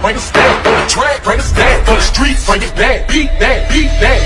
bring a stack. On the track, bring a stack. For the streets, bring it back. Beat that, beat that.